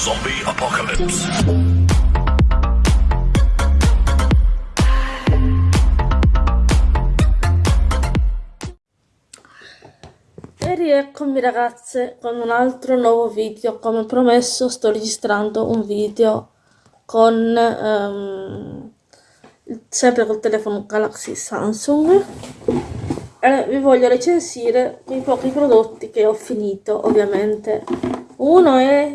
Zombie Apocalypse. E rieccomi ragazze con un altro nuovo video, come promesso sto registrando un video con um, sempre col telefono Galaxy Samsung. E vi voglio recensire i pochi prodotti che ho finito ovviamente. Uno è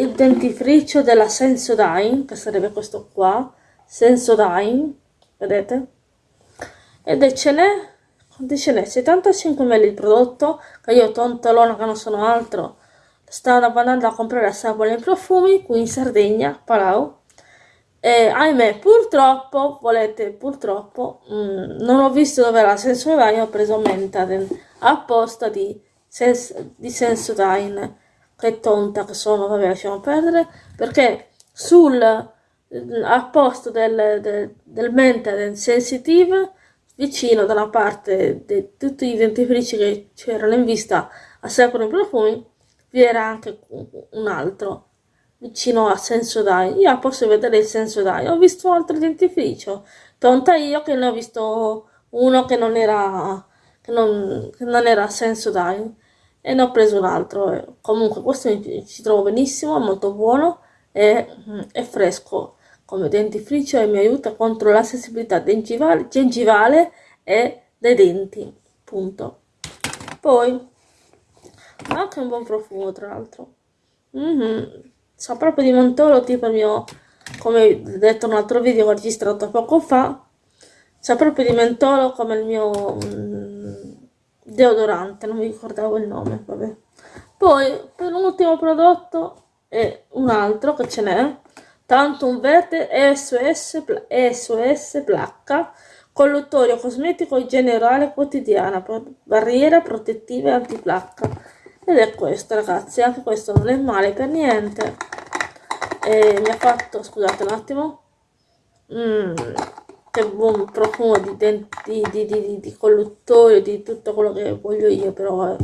il dentifricio della Sensodyne che sarebbe questo qua Sensodyne vedete ed ce n'è quanti ce n'è 75 ml il prodotto che io tontolona che non sono altro stavo andando a comprare a Sapone i profumi qui in Sardegna Palau e ahimè, purtroppo, volete, purtroppo, mh, mm, non ho visto dove era Sensodyne, ho preso Mentaden apposta di, sens di Sensodyne. Che tonta che sono, vabbè, lasciamo perdere, perché sul a posto del, del, del Mentaden Sensitive, vicino da una parte di tutti i dentifrici che c'erano in vista a Secolo i profumi, vi era anche un altro vicino a Sensodyne. Io posso vedere il Sensodyne. Ho visto altro dentifricio. Tonta io che ne ho visto uno che non era, che non, che non era Sensodyne e ne ho preso un altro. Comunque questo mi, ci trovo benissimo, è molto buono e è fresco come dentifricio e mi aiuta contro la sensibilità gengivale, e dei denti. Punto. Poi ha anche un buon profumo tra l'altro. Mm -hmm sa proprio di Montoro, tipo il mio, come detto in un altro video registrato poco fa, sa proprio di mentolo come il mio mm, deodorante, non mi ricordavo il nome, vabbè. Poi, per un ultimo prodotto, è un altro che ce n'è, tanto un verde SOS, SOS placca, colluttorio cosmetico generale quotidiana, barriera protettiva e antiplacca. Ed è questo ragazzi anche questo non è male per niente. E mi ha fatto scusate un attimo. Mm, che buon profumo di, denti, di, di, di, colluttorio di tutto quello che voglio io però eh,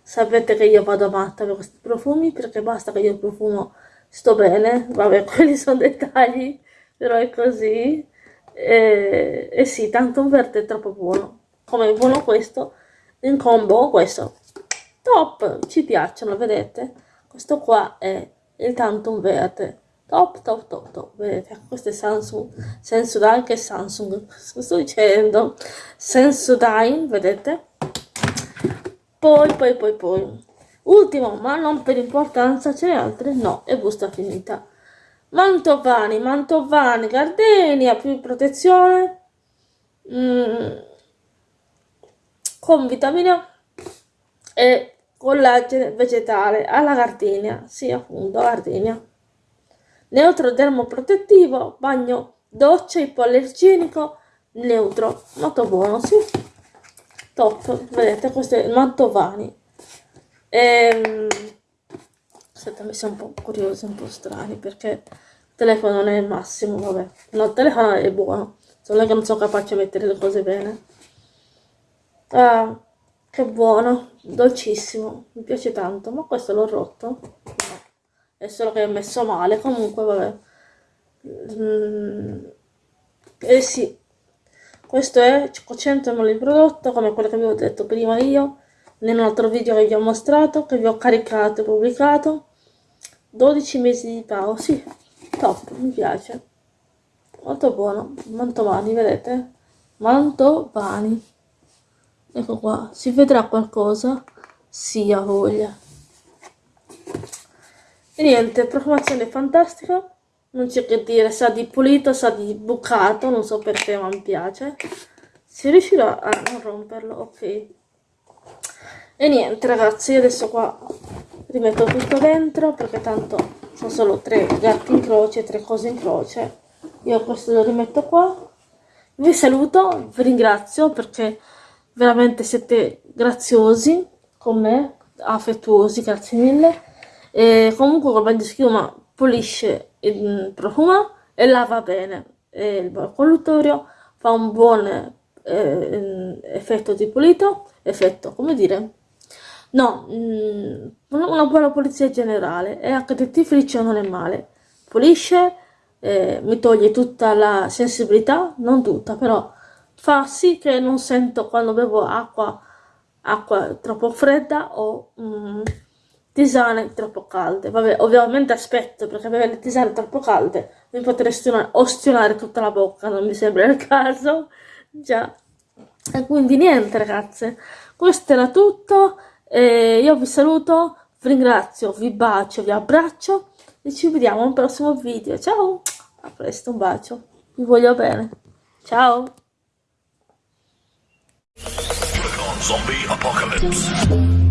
sapete che io vado matta per questi profumi perché basta che io profumo sto bene vabbè quelli sono dettagli però è così e, e sì tanto un verde è troppo buono come buono questo in combo questo top ci piacciono vedete questo qua è il Tantum verde top top top top. Vedete questo è Samsung. Sensodyne che Samsung. Sto dicendo? Sensodyne vedete? Poi poi poi poi. Ultimo ma non per importanza ce ne altre no e busta finita. Mantovani Mantovani Gardenia più protezione. Mm, con vitamina e collagene vegetale. Alla gardenia, sì appunto gardenia. Neutro dermoprotettivo, bagno doccia ipoallergenico neutro, molto buono, sì. Top, vedete questo è il Mantovani. Ehm, aspetta, mi sono un po' curiosi, un po' strani perché il telefono non è il massimo, vabbè. No, il telefono è buono, solo che non sono capace di mettere le cose bene. Ah, che buono, dolcissimo, mi piace tanto, ma questo l'ho rotto? È solo che è messo male, comunque vabbè. Mm. Eh sì, questo è 500 ml di prodotto, come quello che vi ho detto prima io, in un altro video che vi ho mostrato, che vi ho caricato e pubblicato. 12 mesi di pao, sì, top, mi piace. Molto buono, mantovani, vedete? Mantovani ecco qua si vedrà qualcosa sì ha voglia e niente profumazione fantastica. Non c'è che dire sa di pulito sa di bucato non so perché ma mi piace. Si riuscirà a non romperlo ok. E niente ragazzi adesso qua rimetto tutto dentro perché tanto sono solo tre gatti in croce tre cose in croce. Io questo lo rimetto qua. Vi saluto vi ringrazio perché veramente siete graziosi con me, affettuosi, grazie mille. E comunque col bagno di schiuma pulisce il profumo e lava bene. E il colluttorio fa un buon eh, effetto di pulito, effetto, come dire, No, mm, una buona pulizia generale e anche dentifricio non è male. Pulisce, eh, mi toglie tutta la sensibilità, non tutta, però fa sì che non sento quando bevo acqua, acqua troppo fredda o mm, tisane troppo calde. Vabbè, ovviamente aspetto perché bere le tisane troppo calde mi potresti ostinare tutta la bocca, non mi sembra il caso. Già. E quindi niente ragazze, questo era tutto. E io vi saluto, vi ringrazio, vi bacio, vi abbraccio e ci vediamo al prossimo video. Ciao, a presto, un bacio, vi voglio bene. Ciao. Zombie Apocalypse.